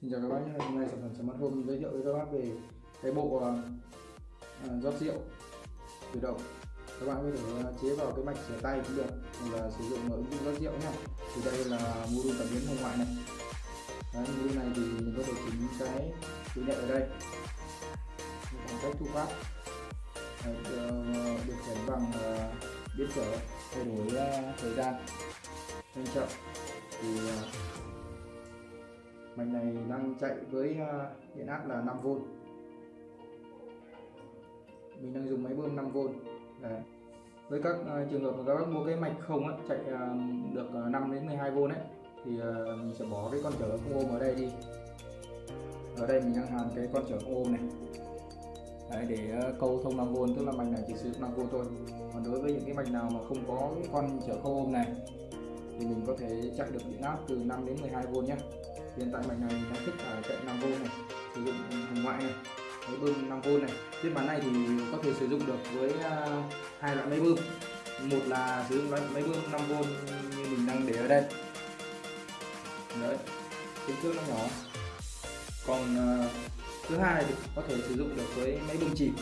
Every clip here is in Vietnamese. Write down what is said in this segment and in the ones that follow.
Xin chào các bác nhé, hôm nay sản phẩm Smart Home giới thiệu với các bác về cái bộ uh, rót rượu tự động các bạn có thể à, chế vào cái mạch rửa tay cũng được hoặc là sử dụng ứng dụng rót rượu nhé. Thì đây là module cảm biến hồng ngoại này. Đấy, module này thì mình có thể chỉnh cái chữ nhận ở đây. Bằng cách thu phát Đấy, uh, bằng uh, biến trở thay đổi uh, thời gian nhanh chậm. Thì uh, mạch này đang chạy với à, điện áp là 5V mình đang dùng máy bơm 5V Đấy. với các uh, trường hợp mà các bác mua cái mạch không á, chạy uh, được uh, 5 đến 12V ấy thì uh, mình sẽ bỏ cái con trở không ôm ở đây đi. Ở đây mình đang hàn cái con trở không ôm này. Đấy, để uh, câu thông 5V tức là mạch này chỉ sử dụng 5V thôi. Còn đối với những cái mạch nào mà không có cái con trở không ôm này thì mình có thể chạy được điện áp từ 5 đến 12V nhé hiện tại mạch này đang thích là chạy 5V này sử dụng hồng ngoại này máy bơm 5V này. Phiên bản này thì có thể sử dụng được với à, hai loại máy bơm. Một là sử dụng loại máy bơm 5V như mình đang để ở đây. Đấy kích thước nó nhỏ. Còn uh, thứ hai thì có thể sử dụng được với máy bơm chìm.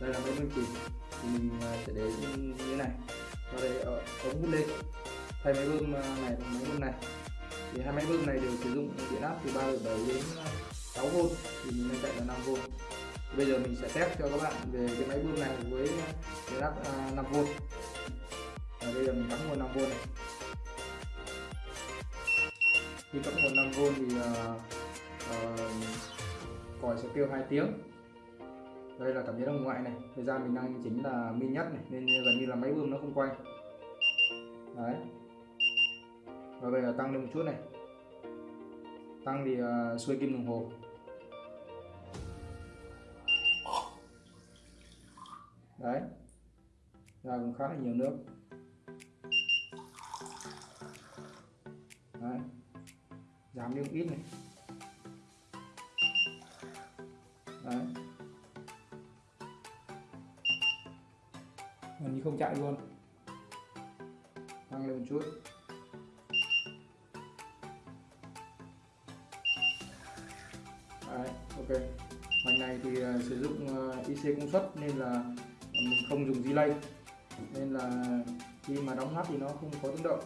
Đây là máy bơm chìm. Thì mình uh, sẽ để như thế này. Và đây ở ống hút lên. Thay máy bơm này bằng máy bơm này thì hai máy bơm này đều sử dụng điện áp từ 3,7 đến 6V thì mình đang chạy là 5V bây giờ mình sẽ test cho các bạn về cái máy bơm này với điện áp à, 5V và bây giờ mình cắm nguồn 5V này. Khi cắm nguồn 5V thì uh, uh, còi sẽ kêu 2 tiếng. Đây là cảm biến hồng ngoại này. Thời gian mình đang chính là min nhất này nên gần như là máy bơm nó không quay. Đấy và bây giờ tăng lên một chút này. Tăng thì uh, xuôi kim đồng hồ. Đấy. Ra cũng khá là nhiều nước. Đấy. Giảm đi một ít này. Đấy. Gần như không chạy luôn. Tăng lên một chút. Đấy, ok. Mạch này thì uh, sử dụng à, uh, IC công suất nên là à, mình không dùng delay. Nên là khi mà đóng hát thì nó không có tiếng động.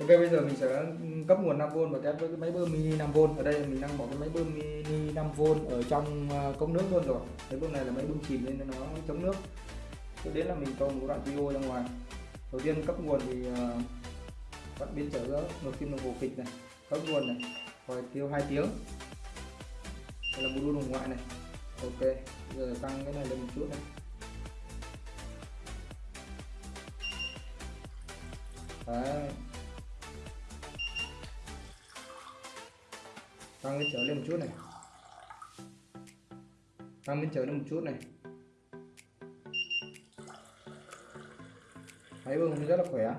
Ok bây giờ mình sẽ cấp nguồn 5V và test với cái máy bơm mini 5V ở đây mình đang bỏ cái máy bơm mini 5V ở trong cống nước luôn rồi. Máy bơm này là máy bơm chìm nên nó chống nước. Tiếp đến là mình cho một đoạn video ra ngoài. Đầu tiên cấp nguồn thì uh, bắt biến trở giữa một kim đồng hồ kịch này cấp nguồn này rồi, tiêu 2 tiếng. Đây là module đồng ngoại này. Ok giờ tăng cái này lên một chút này. Đấy. tăng cái trở lên một chút này. Tăng lên trở lên một chút này. Thấy bông rất là khỏe.